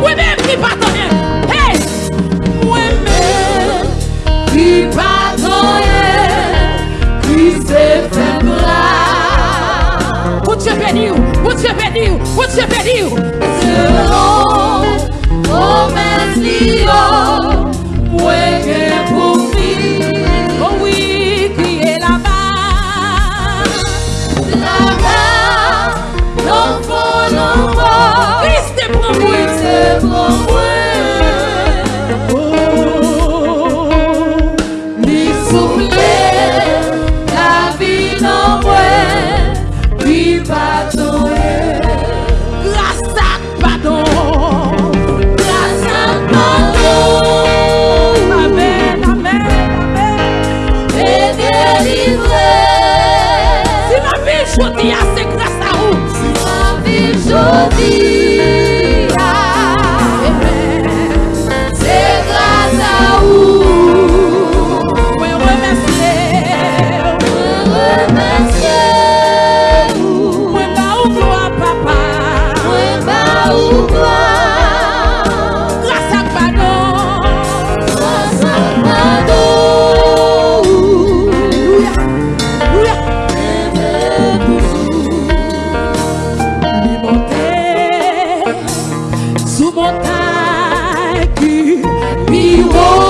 Moi-même qui pardonne. Hey! Moi-même qui pardonne. Béni, pour Dieu béni, you want.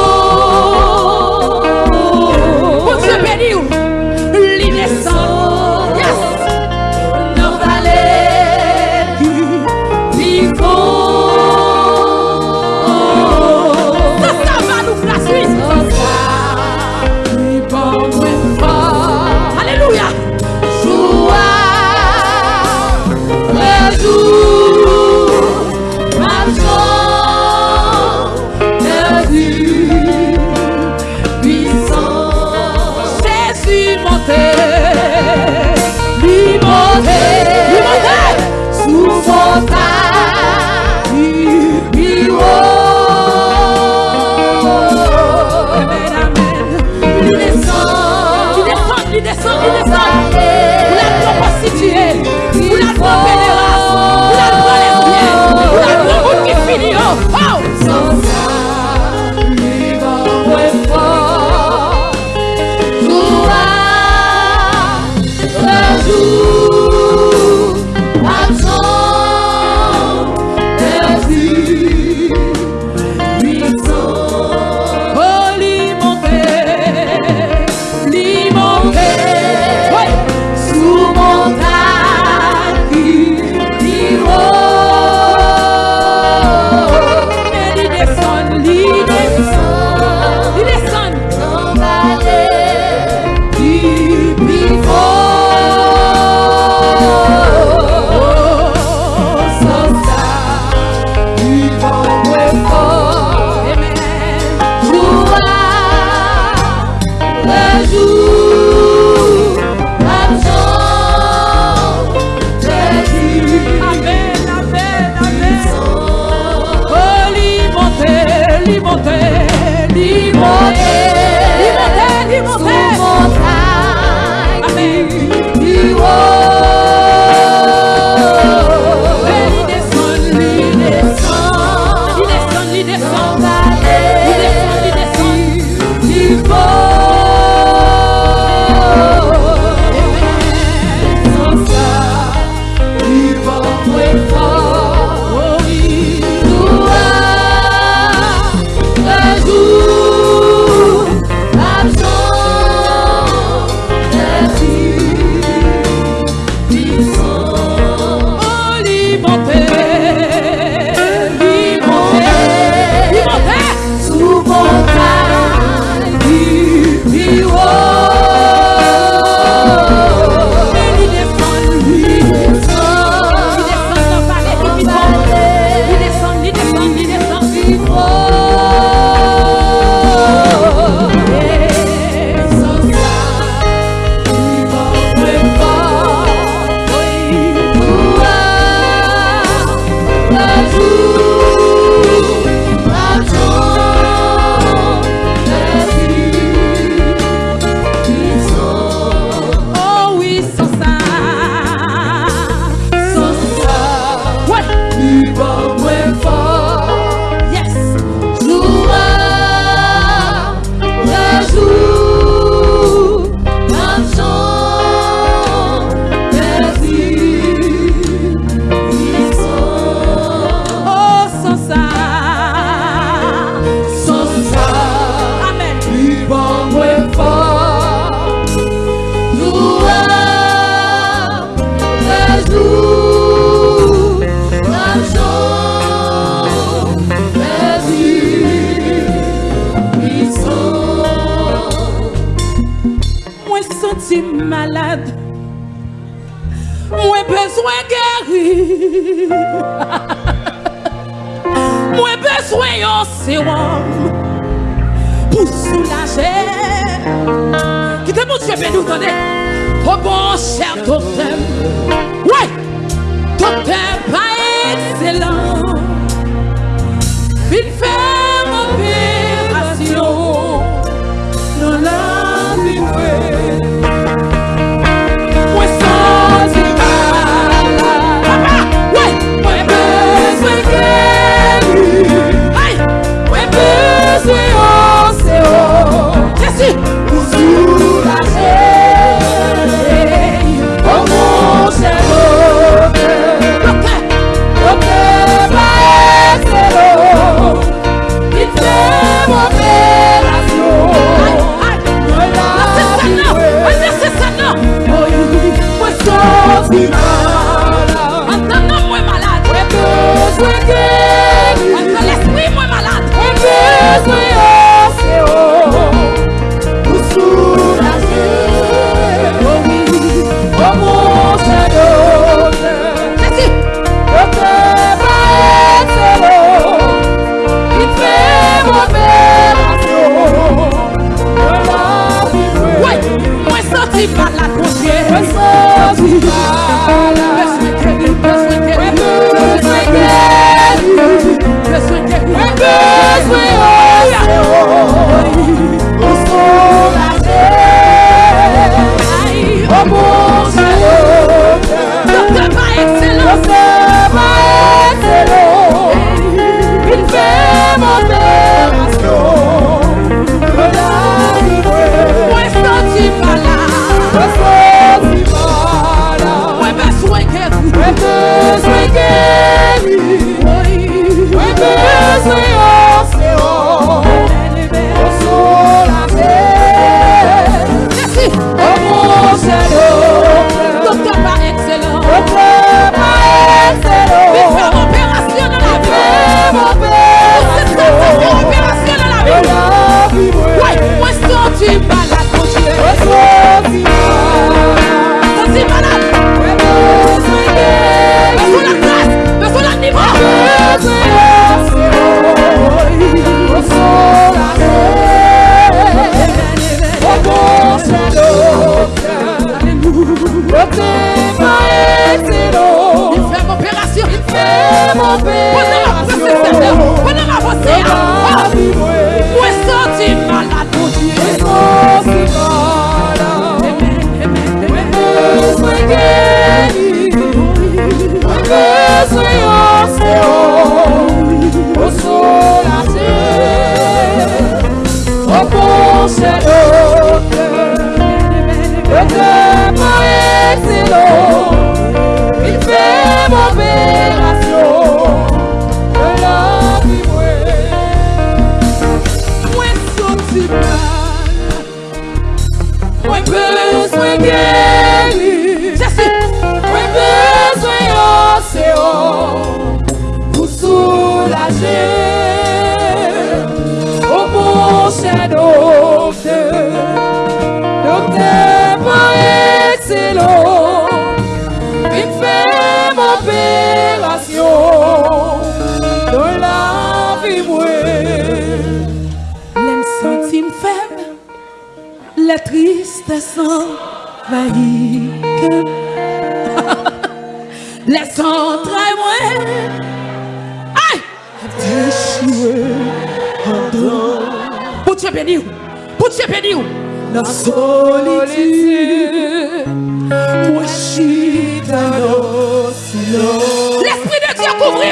Mwen beswen yon serum Pou soulaje. Ki te moun chebe nou kone O bon chèr ton tem amor Billy. ça s'envahit Les entrailles moins Aïe! Déchoué en dos Pour Dieu béni Pour Dieu béni La solitude. Moi je suis dans l'océan. L'Esprit de Dieu couvre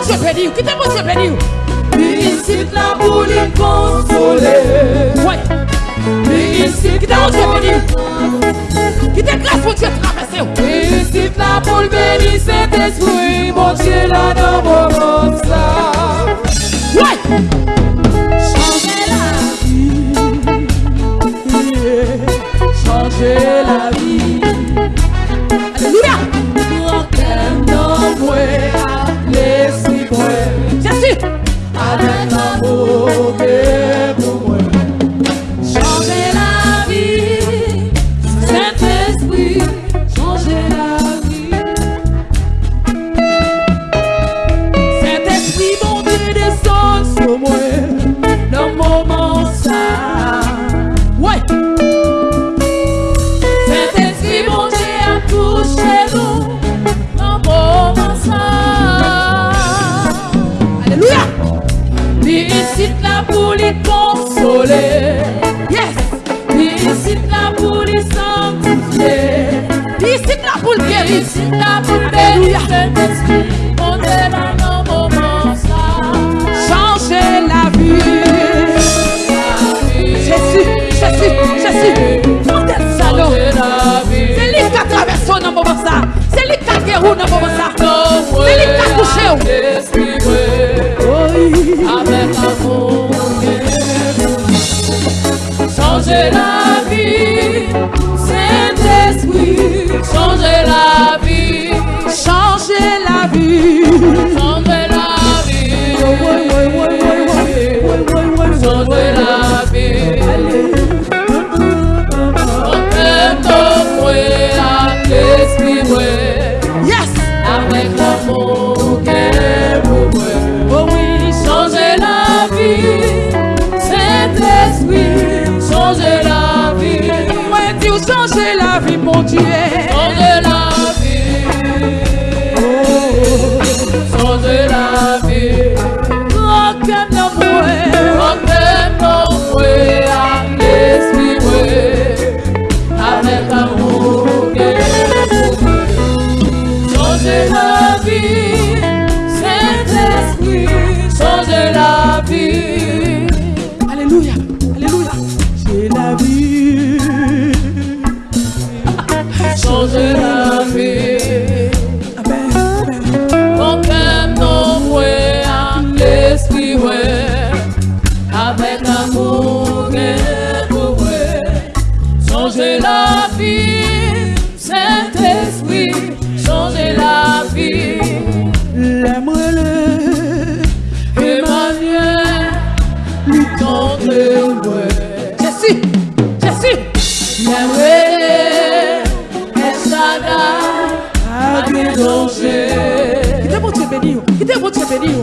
moun se pedi ou, ki te moun se pedi ou. Ni la pou li konsole. Ni isit la pou li konsole. Ki te glas moun se travese ou. Ni la pou li beni se despoui, moun la nan moun Changer la vie, changer la. Alléluia, alléluia. J'ai la vie. te digo.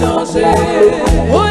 danser.